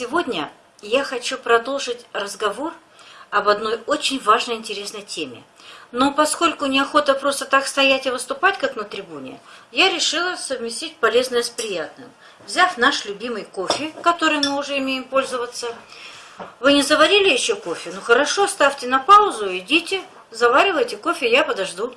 Сегодня я хочу продолжить разговор об одной очень важной интересной теме. Но поскольку неохота просто так стоять и выступать, как на трибуне, я решила совместить полезное с приятным. Взяв наш любимый кофе, который мы уже имеем пользоваться. Вы не заварили еще кофе? Ну хорошо, ставьте на паузу, идите, заваривайте кофе, я подожду.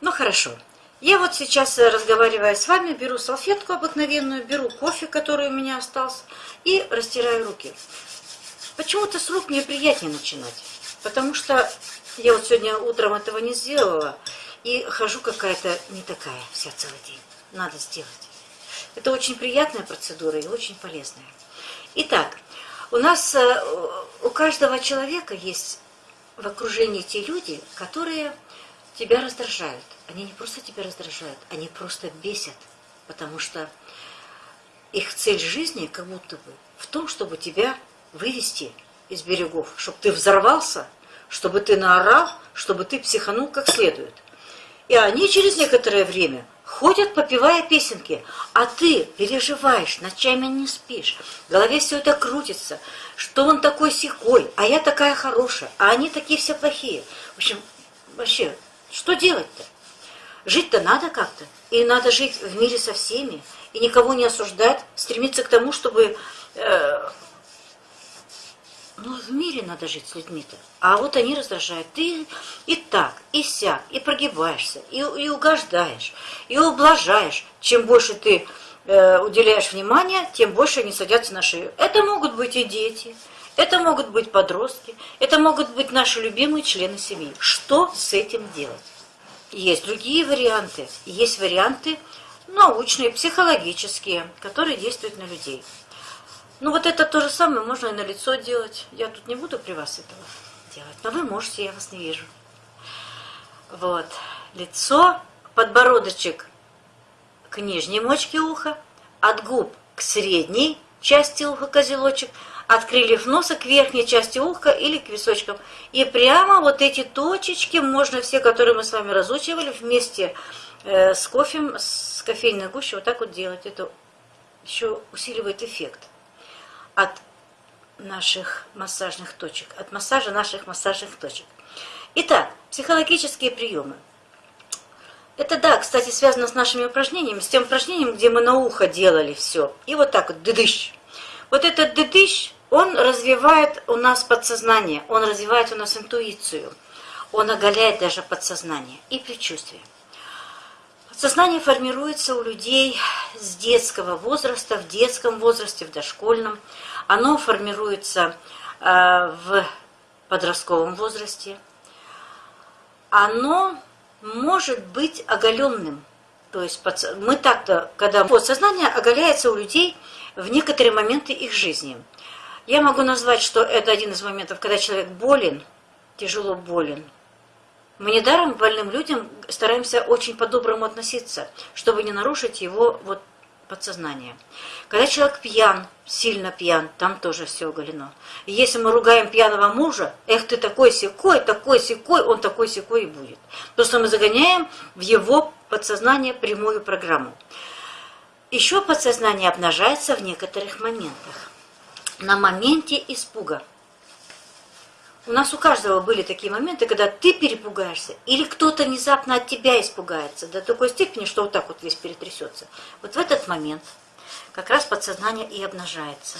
Ну хорошо. Я вот сейчас, э, разговаривая с вами, беру салфетку обыкновенную, беру кофе, который у меня остался, и растираю руки. Почему-то с рук мне приятнее начинать, потому что я вот сегодня утром этого не сделала, и хожу какая-то не такая вся целый день. Надо сделать. Это очень приятная процедура и очень полезная. Итак, у нас, э, у каждого человека есть в окружении те люди, которые тебя раздражают. Они не просто тебя раздражают, они просто бесят, потому что их цель жизни как будто бы в том, чтобы тебя вывести из берегов, чтобы ты взорвался, чтобы ты наорал, чтобы ты психанул как следует. И они через некоторое время ходят, попивая песенки, а ты переживаешь, ночами не спишь, в голове все это крутится, что он такой секой, а я такая хорошая, а они такие все плохие. В общем, вообще, что делать-то? Жить-то надо как-то. И надо жить в мире со всеми. И никого не осуждать. Стремиться к тому, чтобы... Э, ну, в мире надо жить с людьми-то. А вот они раздражают. Ты и так, и сяк, и прогибаешься, и, и угождаешь, и ублажаешь. Чем больше ты э, уделяешь внимания, тем больше они садятся на шею. Это могут быть и дети, это могут быть подростки, это могут быть наши любимые члены семьи. Что с этим делать? Есть другие варианты. Есть варианты научные, психологические, которые действуют на людей. Ну вот это то же самое можно и на лицо делать. Я тут не буду при вас этого делать, но вы можете, я вас не вижу. Вот. Лицо, подбородочек к нижней мочке уха, от губ к средней части уха козелочек – от крыльев носа к верхней части уха или к височкам. И прямо вот эти точечки, можно все, которые мы с вами разучивали, вместе э, с кофем, с кофейной гущей вот так вот делать. Это еще усиливает эффект от наших массажных точек, от массажа наших массажных точек. Итак, психологические приемы. Это, да, кстати, связано с нашими упражнениями, с тем упражнением, где мы на ухо делали все. И вот так вот, дыдыщ. Вот этот дыдыщ, он развивает у нас подсознание, он развивает у нас интуицию, он оголяет даже подсознание и предчувствие. Подсознание формируется у людей с детского возраста, в детском возрасте, в дошкольном. Оно формируется э, в подростковом возрасте. Оно может быть оголенным. То есть мы так-то, когда подсознание оголяется у людей в некоторые моменты их жизни – я могу назвать, что это один из моментов, когда человек болен, тяжело болен. Мы недаром больным людям стараемся очень по-доброму относиться, чтобы не нарушить его вот подсознание. Когда человек пьян, сильно пьян, там тоже все оголено. И если мы ругаем пьяного мужа, эх, ты такой секой, такой секой, он такой секой и будет. То, что мы загоняем в его подсознание прямую программу. Еще подсознание обнажается в некоторых моментах на моменте испуга. У нас у каждого были такие моменты, когда ты перепугаешься, или кто-то внезапно от тебя испугается до такой степени, что вот так вот весь перетрясется. Вот в этот момент как раз подсознание и обнажается.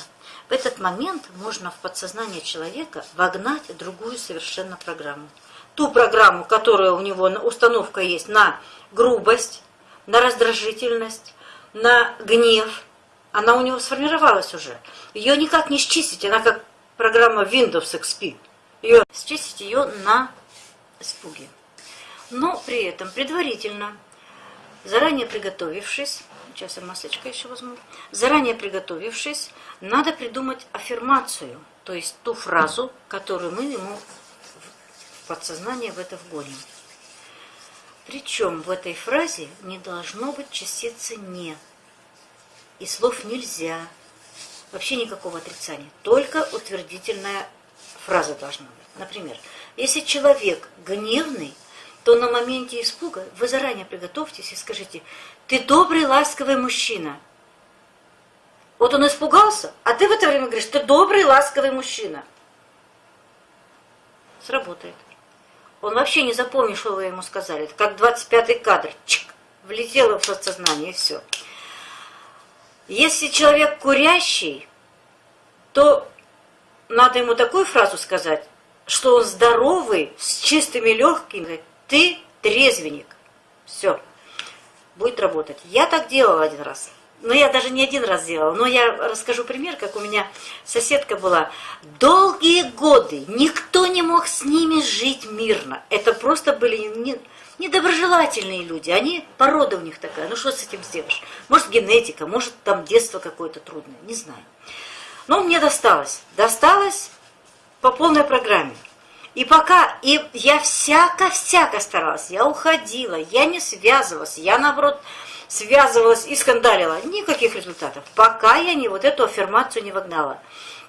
В этот момент можно в подсознание человека вогнать другую совершенно программу. Ту программу, которая у него установка есть на грубость, на раздражительность, на гнев – она у него сформировалась уже. Ее никак не счистить, она как программа Windows XP. Ее счистить ее на испуге. Но при этом предварительно, заранее приготовившись, сейчас я масочка еще возьму, заранее приготовившись, надо придумать аффирмацию, то есть ту фразу, которую мы ему в подсознание в это вгоним. Причем в этой фразе не должно быть частицы «не», и слов нельзя. Вообще никакого отрицания. Только утвердительная фраза должна быть. Например, если человек гневный, то на моменте испуга вы заранее приготовьтесь и скажите, ты добрый, ласковый мужчина. Вот он испугался, а ты в это время говоришь, ты добрый, ласковый мужчина. Сработает. Он вообще не запомнил, что вы ему сказали. Это как 25-й кадр. Чик, влетело в подсознание, и все. Если человек курящий, то надо ему такую фразу сказать, что он здоровый, с чистыми легкими. Ты трезвенник. Все. Будет работать. Я так делала один раз. Но я даже не один раз делала. Но я расскажу пример, как у меня соседка была. Долгие годы никто не мог с ними жить мирно. Это просто были не, недоброжелательные люди. Они, порода у них такая. Ну что с этим сделаешь? Может генетика, может там детство какое-то трудное. Не знаю. Но мне досталось. Досталось по полной программе. И пока, и я всяко-всяко старалась, я уходила, я не связывалась, я наоборот связывалась и скандалила. Никаких результатов, пока я не вот эту аффирмацию не вогнала.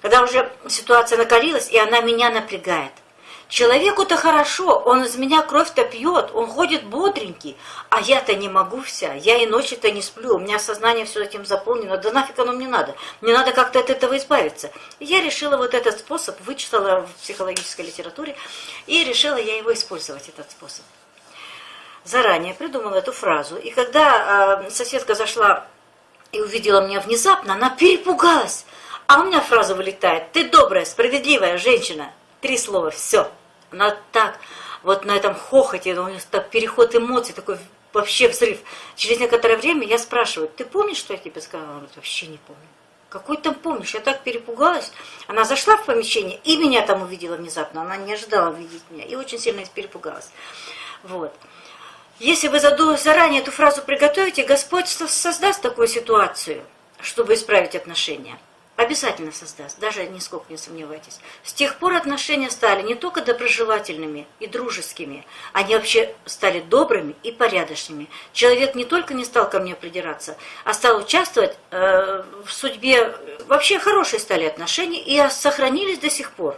Когда уже ситуация накалилась, и она меня напрягает. Человеку-то хорошо, он из меня кровь-то пьет, он ходит бодренький, а я-то не могу вся, я и ночи-то не сплю, у меня сознание все этим заполнено, да нафиг оно мне надо, мне надо как-то от этого избавиться. Я решила вот этот способ, вычитала в психологической литературе, и решила я его использовать, этот способ. Заранее придумала эту фразу, и когда э, соседка зашла и увидела меня внезапно, она перепугалась, а у меня фраза вылетает, ты добрая, справедливая женщина, три слова, все. Она так, вот на этом хохоте, у нее так переход эмоций, такой вообще взрыв. Через некоторое время я спрашиваю, ты помнишь, что я тебе сказала? Она говорит, вообще не помню. Какой там помнишь? Я так перепугалась. Она зашла в помещение и меня там увидела внезапно. Она не ожидала увидеть меня и очень сильно перепугалась. Вот. Если вы заранее эту фразу приготовите, Господь создаст такую ситуацию, чтобы исправить отношения. Обязательно создаст, даже нисколько не сомневайтесь. С тех пор отношения стали не только доброжелательными и дружескими, они вообще стали добрыми и порядочными. Человек не только не стал ко мне придираться, а стал участвовать э, в судьбе. Вообще хорошие стали отношения и сохранились до сих пор.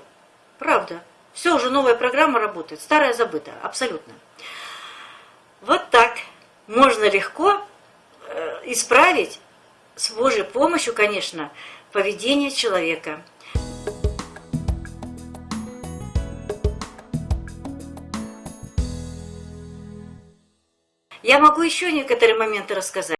Правда. Все, уже новая программа работает, старая забыта, абсолютно. Вот так можно легко э, исправить, с Божьей помощью, конечно, поведение человека. Я могу еще некоторые моменты рассказать.